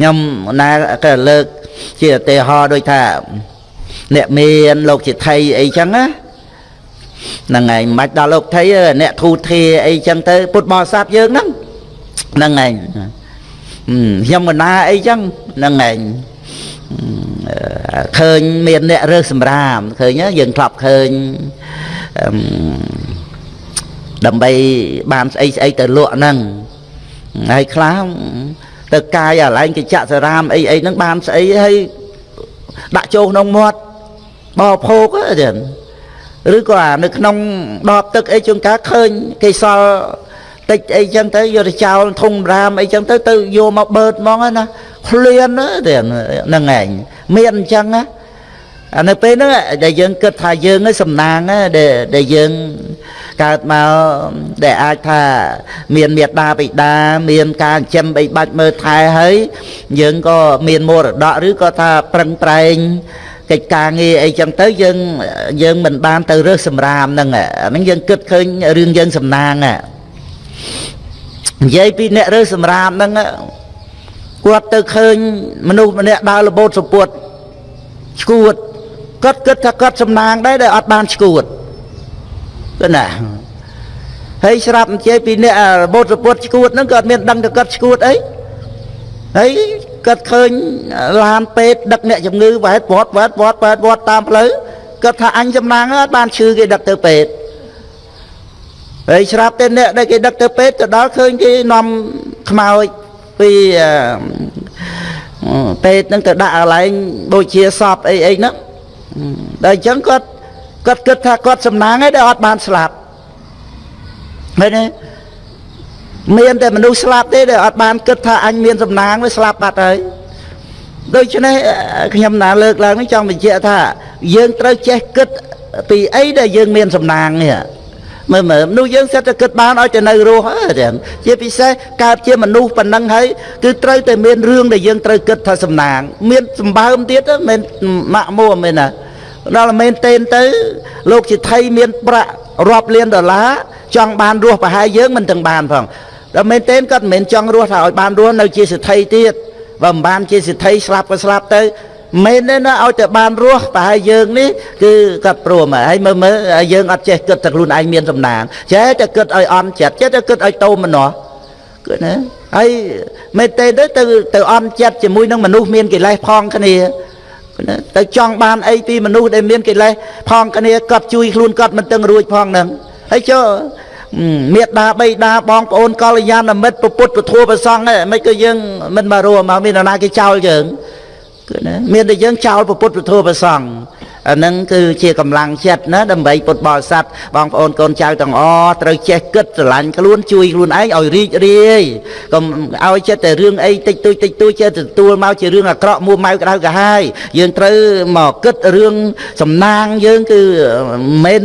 ខ្ញុំណាក៏លើក ជាឧទាហរណ៍ដូចថា អ្នកមានលោកជាថៃអីចឹងណាហ្នឹងហើយមិនបាច់ដល់លោកថៃអ្នកធូធាអីចឹងទៅ ពុទ្ធបរិស័ទយើងហ្នឹងហ្នឹងហើយខ្ញុំកណាអីចឹងហ្នឹងហើយឃើញមានអ្នករើសសម្រាមឃើញយើងធ្លាប់ឃើញដើម្បីបានស្អីស្អីទៅលក់ហ្នឹងហើយខ្លះ ទៅកាយអាឡែងកិច្ចសរាមអីអីហ្នឹងបានស្អីហើយដាក់ចូលក្នុងមាត់បោភោគទេឬក៏អានៅក្នុងដបទឹកអីជួនកាលឃើញគេសល់តិចអីចឹងទៅយកទៅចោលធុងរាមអីចឹងទៅទៅយកមកបឺតហ្មងណាឃ្លានទេហ្នឹងឯងមានអញ្ចឹងណា អានៅពេលហ្នឹងដែលយើងគិតថាយើងឯងសំណាងដែលដែលយើងកើតមកដែលអាចថាមានមេត្តាបិតាមានការចិញ្ចឹមបីបាច់មើលថែហើយយើងក៏មានមរតកឬក៏ថាប្រឹងប្រែងកិច្ចការងារអីចឹងទៅយើងយើងមិនបានទៅរើសសម្រាមហ្នឹងហ្នឹងយើងគិតឃើញរឿងយើងសំណាងនិយាយពីអ្នករើសសម្រាមហ្នឹងគាត់ទៅឃើញមនុស្សម្នាក់ដើរលបូតសពុតឈួត គាត់គិតថាគាត់សំណាងដែរដែលអត់បានឈួតគឺណាហើយស្រាប់អញ្ជើញពីអ្នករបូតសពុតឈួតហ្នឹងគាត់មានដឹងថាគាត់ឈួតអីហើយគាត់ឃើញឡានពេទ្យដឹកអ្នកជំងឺវ៉ែតវត្តវត្តវត្តវត្តវត្តតាមផ្លូវគាត់ថាអញសំណាងអត់បានឈឺគេដឹកទៅពេទ្យហើយស្រាប់តែអ្នកដែលគេដឹកទៅពេទ្យទៅដល់ឃើញគេនាំខ្មោចពីពេទ្យហ្នឹងទៅដាក់កន្លែងដូចជាសពអីអីហ្នឹង ដល់អញ្ចឹងគាត់គាត់គិតថាគាត់សំណាងហើយដែលអត់បានស្លាប់មែនទេមានតែមនុស្សស្លាប់ទេដែលអត់បានគិតថាអញមានសំណាងវាស្លាប់បាត់ហើយដូច្នេះខ្ញុំណាលើកឡើងនេះចង់បញ្ជាក់ថា យើងត្រូវចេះគិតពីអីដែលយើងមានសំណាងនេះ មើលមើលមនុស្សយើងសិតតែគិតបានឲ្យតែនៅរស់ហ្នឹងជាពិសេសកើតជាមនុស្សប៉ុណ្ណឹងហើយគឺត្រូវតែមានរឿងដែលយើងត្រូវគិតថាសំណាង មានសម្បើមទៀតមិនម៉ាក់មួមែនណាដល់មែនតេនទៅ លោកជាថៃមាន ប្រាក់រាប់លានដុល្លារចង់បានរស់ប្រហែលយើងមិនទាំងបានផងដល់មែនតេនគាត់មិនមែនចង់រស់ថាឲ្យបានរស់នៅជាសិទ្ធិទៀតបើមិនបានជាសិទ្ធិស្លាប់ក៏ស្លាប់ទៅ មែនទេណាឲ្យតែបានរស់ប្រហែលយើងនេះគឺគាត់ព្រមហើយមើលមើលយើងអត់ចេះគិតតែខ្លួនឯងមានសំណាងចេះតែគិតឲ្យអន់ចិត្តចេះតែគិតឲ្យតោមម្នាស់គឺណាហើយមែនទេទៅទៅទៅអន់ចិត្តជាមួយនឹងមនុស្សមានកិលេសផងគ្នាទៅចង់បានអីពីមនុស្សដែលមានកិលេសផងគ្នាគាត់ជួយខ្លួនគាត់មិនទាំងរួចផងហ្នឹងហើយចុះមេដាបៃតាបងប្អូនកល្យាណមិត្តពុទ្ធពធប្រសង់ហ្នឹងមិនក៏យើងមិនមករួមមកមាននរណាគេចោលយើងគឺណា មានតែយើងចោលពុទ្ធពធប្រសង់ អានឹងគឺជាកម្លាំងចិត្តណាដើម្បីពុទ្ធបរិស័ទបងប្អូនកូនចៅទាំងអស់ត្រូវចេះគិតស្រឡាញ់ខ្លួនជួយខ្លួនឯងឲ្យរីករាយកុំឲ្យចិត្តតែរឿងអីតិចតួចតិចតួចចេះទទួលមកជារឿងអាក្រក់មួម៉ៅក្តៅកាហាយយើងត្រូវមកគិតរឿងសំណាងយើងគឺមិន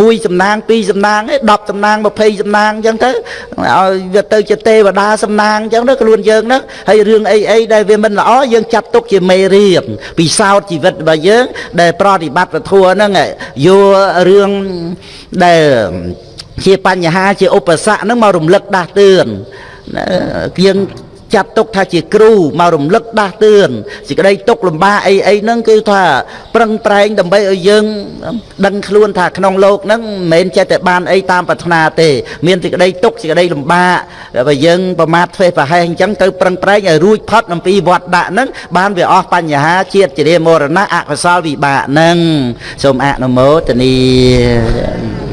មួយសំណាងពីរសំណាងទេ10សំណាង20សំណាងអញ្ចឹងទៅឲ្យវាទៅជាទេវតាសំណាងអញ្ចឹងទៅខ្លួនយើងហ្នឹងហើយរឿងអីអីដែលវាមិនល្អយើងចាត់ទុកជាមេរៀនពិសោធន៍ជីវិតរបស់យើងដែលប្រតិបត្តិពធហ្នឹងយករឿងដែលជាបញ្ហាជាឧបសគ្គហ្នឹងមករំលឹកដាស់តឿនយើង ចាត់ទុកថាជាគ្រូមករំលឹកដាស់តឿនសេចក្តីទុកលំបាកអីអីហ្នឹងគឺថាប្រឹងប្រែងដើម្បីឲ្យយើងដឹងខ្លួនថាក្នុងโลกហ្នឹងមិនមែនចេះតែបានអីតាមប្រាថ្នាទេ មានសេចក្តីទុកសេចក្តីលំបាកបើយើងប្រមាថធ្វើប្រហែសអញ្ចឹងទៅប្រឹងប្រែងឲ្យរួចផុតអំពីវត្តដាក់ហ្នឹងបានវាអស់បញ្ហាជាតិជាមរណៈអកុសលវិបាកហ្នឹងសូមអនុមោទនា